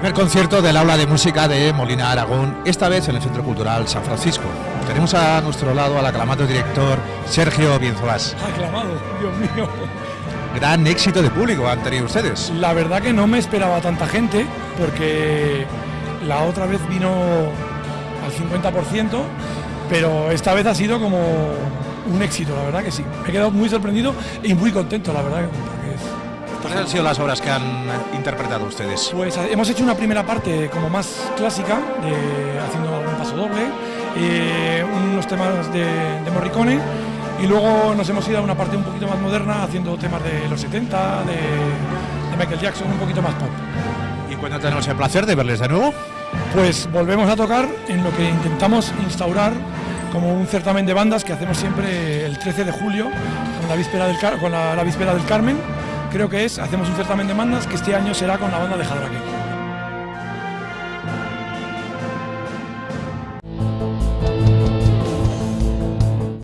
Primer concierto del aula de música de Molina Aragón, esta vez en el Centro Cultural San Francisco. Tenemos a nuestro lado al aclamado director Sergio Bienzolás. Aclamado, Dios mío. Gran éxito de público han tenido ustedes. La verdad que no me esperaba tanta gente, porque la otra vez vino al 50%, pero esta vez ha sido como un éxito, la verdad que sí. Me he quedado muy sorprendido y muy contento, la verdad. ¿Cuáles han sido las obras que han interpretado ustedes? Pues eh, hemos hecho una primera parte como más clásica, de- haciendo algún paso doble, eh, unos temas de, de Morricone, y luego nos hemos ido a una parte un poquito más moderna, haciendo temas de los 70, de, de Michael Jackson, un poquito más pop. ¿Y cuándo tenemos el placer de verles de nuevo? Pues volvemos a tocar en lo que intentamos instaurar como un certamen de bandas que hacemos siempre el 13 de julio, con la víspera del, Car- con la, la víspera del Carmen, creo que es, hacemos un certamen de bandas que este año será con la banda de Jadraque.